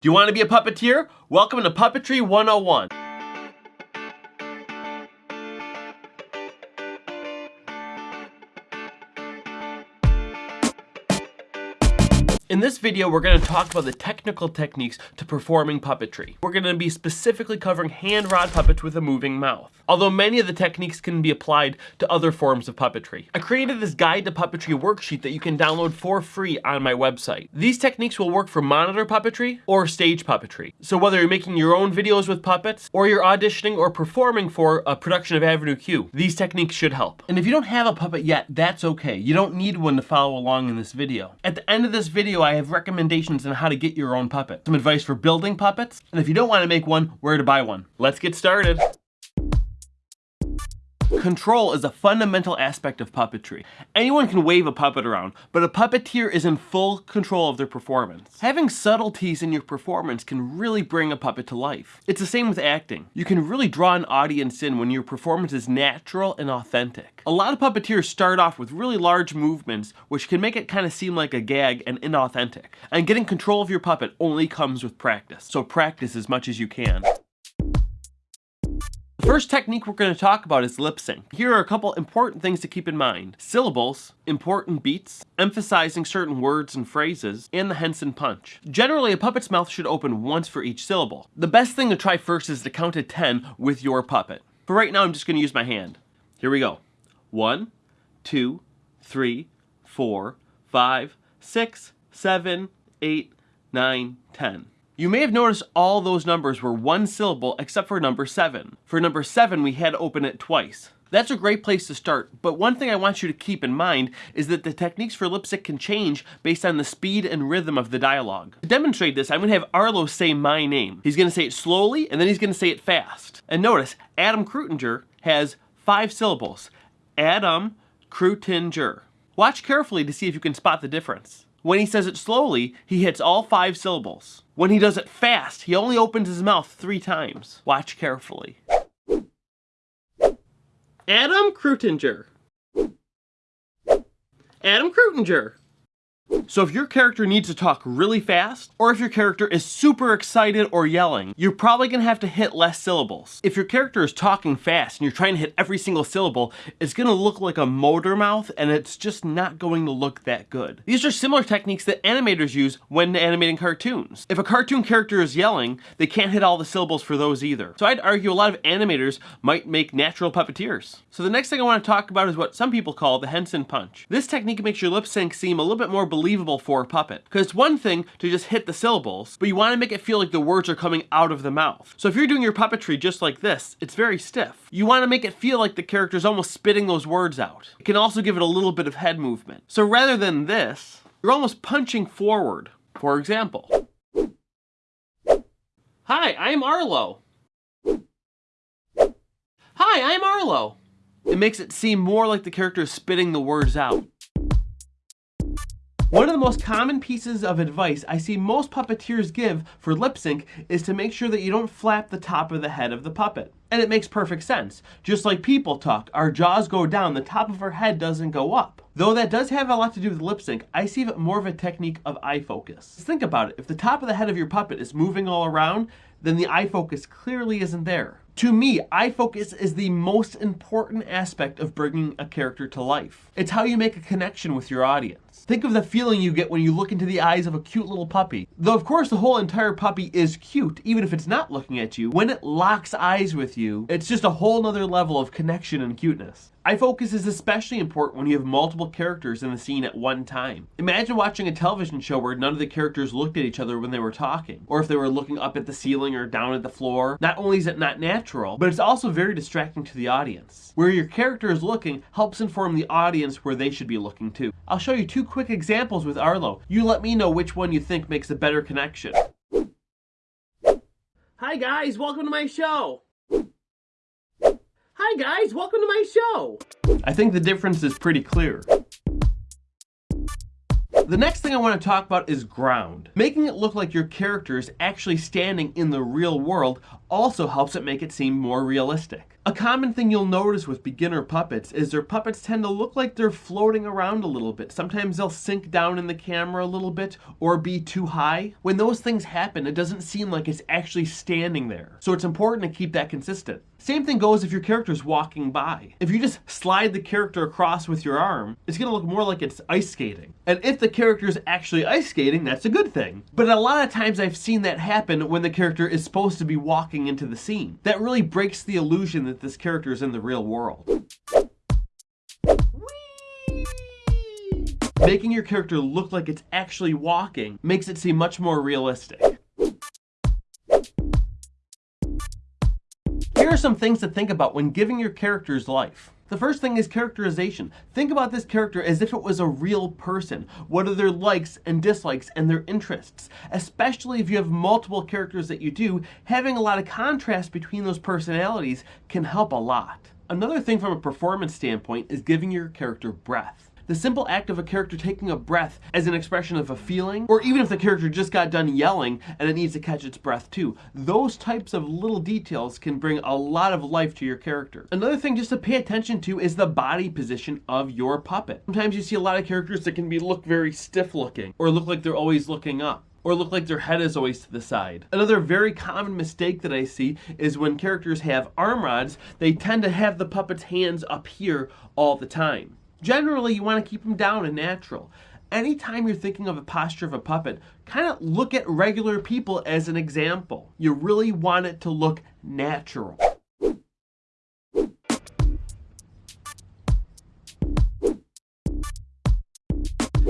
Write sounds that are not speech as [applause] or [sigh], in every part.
Do you want to be a puppeteer? Welcome to Puppetry 101. In this video, we're going to talk about the technical techniques to performing puppetry. We're going to be specifically covering hand rod puppets with a moving mouth, although many of the techniques can be applied to other forms of puppetry. I created this guide to puppetry worksheet that you can download for free on my website. These techniques will work for monitor puppetry or stage puppetry. So whether you're making your own videos with puppets, or you're auditioning or performing for a production of Avenue Q, these techniques should help. And if you don't have a puppet yet, that's okay. You don't need one to follow along in this video. At the end of this video, video I have recommendations on how to get your own puppet, some advice for building puppets, and if you don't want to make one, where to buy one. Let's get started. Control is a fundamental aspect of puppetry. Anyone can wave a puppet around, but a puppeteer is in full control of their performance. Having subtleties in your performance can really bring a puppet to life. It's the same with acting. You can really draw an audience in when your performance is natural and authentic. A lot of puppeteers start off with really large movements, which can make it kind of seem like a gag and inauthentic. And getting control of your puppet only comes with practice, so practice as much as you can. First technique we're going to talk about is lip sync. Here are a couple important things to keep in mind. Syllables, important beats, emphasizing certain words and phrases, and the Henson punch. Generally, a puppet's mouth should open once for each syllable. The best thing to try first is to count to 10 with your puppet. For right now, I'm just going to use my hand. Here we go. One, two, three, four, five, six, seven, eight, nine, ten. You may have noticed all those numbers were one syllable except for number 7. For number 7 we had to open it twice. That's a great place to start, but one thing I want you to keep in mind is that the techniques for lip sync can change based on the speed and rhythm of the dialogue. To demonstrate this, I'm going to have Arlo say my name. He's going to say it slowly, and then he's going to say it fast. And notice, Adam Kreutinger has five syllables. Adam Kreutinger. Watch carefully to see if you can spot the difference. When he says it slowly, he hits all five syllables. When he does it fast, he only opens his mouth three times. Watch carefully. Adam Kreutinger. Adam Kreutinger. So if your character needs to talk really fast, or if your character is super excited or yelling, you're probably gonna have to hit less syllables. If your character is talking fast and you're trying to hit every single syllable, it's gonna look like a motor mouth and it's just not going to look that good. These are similar techniques that animators use when animating cartoons. If a cartoon character is yelling, they can't hit all the syllables for those either. So I'd argue a lot of animators might make natural puppeteers. So the next thing I wanna talk about is what some people call the Henson punch. This technique makes your lip sync seem a little bit more believable for a puppet. Because it's one thing to just hit the syllables, but you want to make it feel like the words are coming out of the mouth. So if you're doing your puppetry just like this, it's very stiff. You want to make it feel like the character's almost spitting those words out. It can also give it a little bit of head movement. So rather than this, you're almost punching forward. For example, Hi, I'm Arlo. Hi, I'm Arlo. It makes it seem more like the character is spitting the words out. One of the most common pieces of advice I see most puppeteers give for lip sync is to make sure that you don't flap the top of the head of the puppet. And it makes perfect sense. Just like people talk, our jaws go down, the top of our head doesn't go up. Though that does have a lot to do with lip sync, I see it more of a technique of eye focus. Just Think about it, if the top of the head of your puppet is moving all around, then the eye focus clearly isn't there. To me, eye focus is the most important aspect of bringing a character to life. It's how you make a connection with your audience. Think of the feeling you get when you look into the eyes of a cute little puppy. Though of course the whole entire puppy is cute, even if it's not looking at you. When it locks eyes with you, it's just a whole nother level of connection and cuteness. Eye focus is especially important when you have multiple characters in the scene at one time. Imagine watching a television show where none of the characters looked at each other when they were talking, or if they were looking up at the ceiling or down at the floor. Not only is it not natural, but it's also very distracting to the audience. Where your character is looking helps inform the audience where they should be looking too. I'll show you two quick examples with Arlo. You let me know which one you think makes a better connection. Hi guys, welcome to my show. Hi guys, welcome to my show. I think the difference is pretty clear. The next thing I want to talk about is ground. Making it look like your character is actually standing in the real world also helps it make it seem more realistic. A common thing you'll notice with beginner puppets is their puppets tend to look like they're floating around a little bit. Sometimes they'll sink down in the camera a little bit or be too high. When those things happen, it doesn't seem like it's actually standing there. So it's important to keep that consistent. Same thing goes if your character's walking by. If you just slide the character across with your arm, it's gonna look more like it's ice skating. And if the character's actually ice skating, that's a good thing. But a lot of times I've seen that happen when the character is supposed to be walking into the scene. That really breaks the illusion that this character is in the real world. Making your character look like it's actually walking makes it seem much more realistic. Here are some things to think about when giving your characters life. The first thing is characterization. Think about this character as if it was a real person. What are their likes and dislikes and their interests? Especially if you have multiple characters that you do, having a lot of contrast between those personalities can help a lot. Another thing from a performance standpoint is giving your character breath the simple act of a character taking a breath as an expression of a feeling, or even if the character just got done yelling and it needs to catch its breath too, those types of little details can bring a lot of life to your character. Another thing just to pay attention to is the body position of your puppet. Sometimes you see a lot of characters that can be look very stiff looking, or look like they're always looking up or look like their head is always to the side. Another very common mistake that I see is when characters have arm rods, they tend to have the puppet's hands up here all the time. Generally, you want to keep them down and natural. Anytime you're thinking of a posture of a puppet, kind of look at regular people as an example. You really want it to look natural.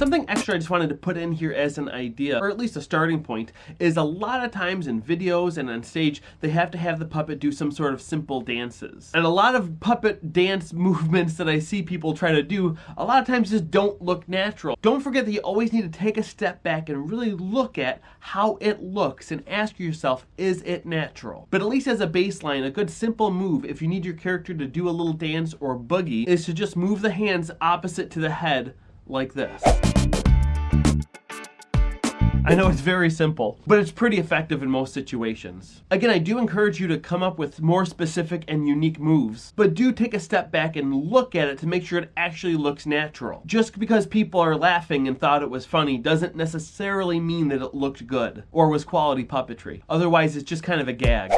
Something extra I just wanted to put in here as an idea, or at least a starting point, is a lot of times in videos and on stage, they have to have the puppet do some sort of simple dances. And a lot of puppet dance [laughs] movements that I see people try to do, a lot of times just don't look natural. Don't forget that you always need to take a step back and really look at how it looks and ask yourself, is it natural? But at least as a baseline, a good simple move, if you need your character to do a little dance or boogie, is to just move the hands opposite to the head like this. I know it's very simple, but it's pretty effective in most situations. Again, I do encourage you to come up with more specific and unique moves, but do take a step back and look at it to make sure it actually looks natural. Just because people are laughing and thought it was funny doesn't necessarily mean that it looked good or was quality puppetry. Otherwise, it's just kind of a gag.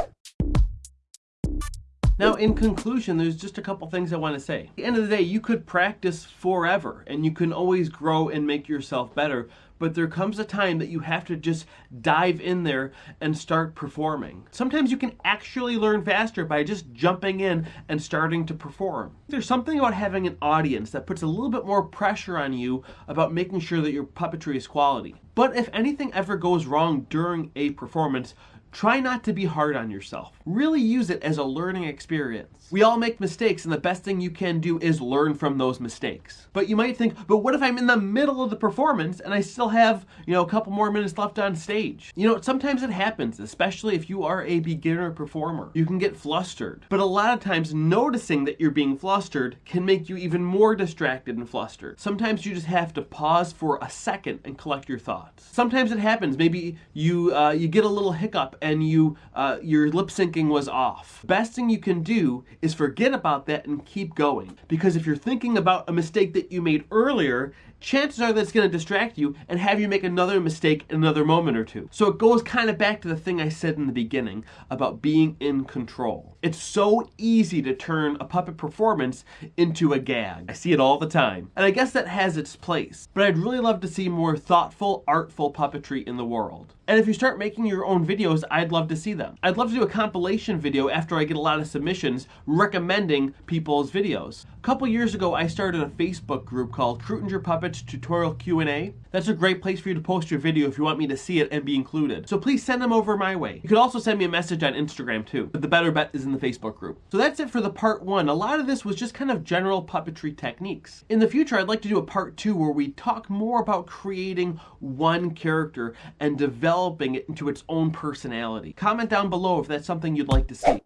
Now, in conclusion, there's just a couple things I want to say. At the end of the day, you could practice forever and you can always grow and make yourself better, but there comes a time that you have to just dive in there and start performing. Sometimes you can actually learn faster by just jumping in and starting to perform. There's something about having an audience that puts a little bit more pressure on you about making sure that your puppetry is quality. But if anything ever goes wrong during a performance, Try not to be hard on yourself. Really use it as a learning experience. We all make mistakes and the best thing you can do is learn from those mistakes. But you might think, but what if I'm in the middle of the performance and I still have, you know, a couple more minutes left on stage? You know, sometimes it happens, especially if you are a beginner performer. You can get flustered. But a lot of times noticing that you're being flustered can make you even more distracted and flustered. Sometimes you just have to pause for a second and collect your thoughts. Sometimes it happens. Maybe you, uh, you get a little hiccup and you uh, your lip syncing was off. Best thing you can do is forget about that and keep going. Because if you're thinking about a mistake that you made earlier chances are that's going to distract you and have you make another mistake in another moment or two. So it goes kind of back to the thing I said in the beginning about being in control. It's so easy to turn a puppet performance into a gag. I see it all the time. And I guess that has its place. But I'd really love to see more thoughtful, artful puppetry in the world. And if you start making your own videos, I'd love to see them. I'd love to do a compilation video after I get a lot of submissions recommending people's videos. A couple years ago, I started a Facebook group called Kreutinger Puppet tutorial Q&A. That's a great place for you to post your video if you want me to see it and be included. So please send them over my way. You could also send me a message on Instagram too, but the better bet is in the Facebook group. So that's it for the part one. A lot of this was just kind of general puppetry techniques. In the future, I'd like to do a part two where we talk more about creating one character and developing it into its own personality. Comment down below if that's something you'd like to see.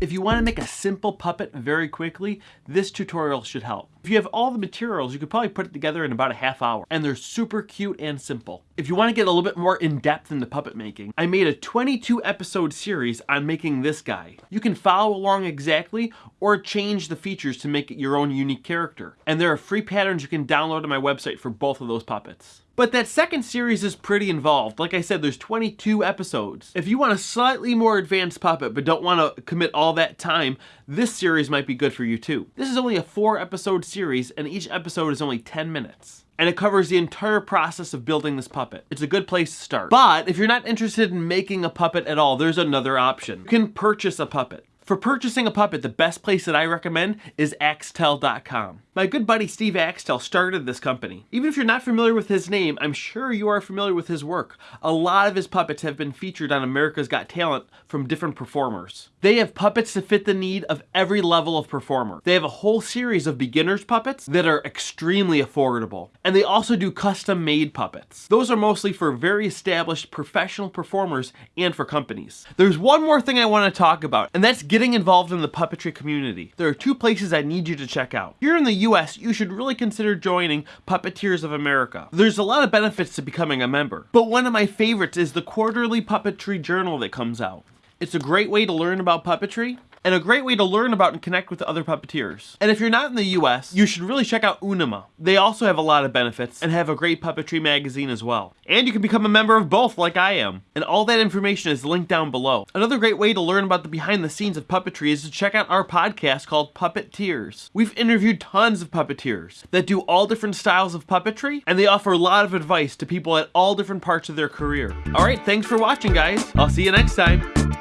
If you want to make a simple puppet very quickly, this tutorial should help. If you have all the materials, you could probably put it together in about a half hour, and they're super cute and simple. If you want to get a little bit more in depth into puppet making, I made a 22 episode series on making this guy. You can follow along exactly or change the features to make it your own unique character. And there are free patterns you can download on my website for both of those puppets. But that second series is pretty involved. Like I said, there's 22 episodes. If you want a slightly more advanced puppet but don't want to commit all that time, this series might be good for you too. This is only a four episode series and each episode is only 10 minutes and it covers the entire process of building this puppet. It's a good place to start. But if you're not interested in making a puppet at all, there's another option. You can purchase a puppet. For purchasing a puppet, the best place that I recommend is Axtell.com. My good buddy Steve Axtell started this company. Even if you're not familiar with his name, I'm sure you are familiar with his work. A lot of his puppets have been featured on America's Got Talent from different performers. They have puppets to fit the need of every level of performer. They have a whole series of beginners puppets that are extremely affordable. And they also do custom made puppets. Those are mostly for very established professional performers and for companies. There's one more thing I want to talk about, and that's getting involved in the puppetry community. There are two places I need you to check out. Here in the US, you should really consider joining Puppeteers of America. There's a lot of benefits to becoming a member, but one of my favorites is the quarterly puppetry journal that comes out. It's a great way to learn about puppetry, and a great way to learn about and connect with other puppeteers. And if you're not in the US, you should really check out Unima. They also have a lot of benefits and have a great puppetry magazine as well. And you can become a member of both like I am. And all that information is linked down below. Another great way to learn about the behind the scenes of puppetry is to check out our podcast called Puppeteers. We've interviewed tons of puppeteers that do all different styles of puppetry and they offer a lot of advice to people at all different parts of their career. Alright, thanks for watching guys. I'll see you next time.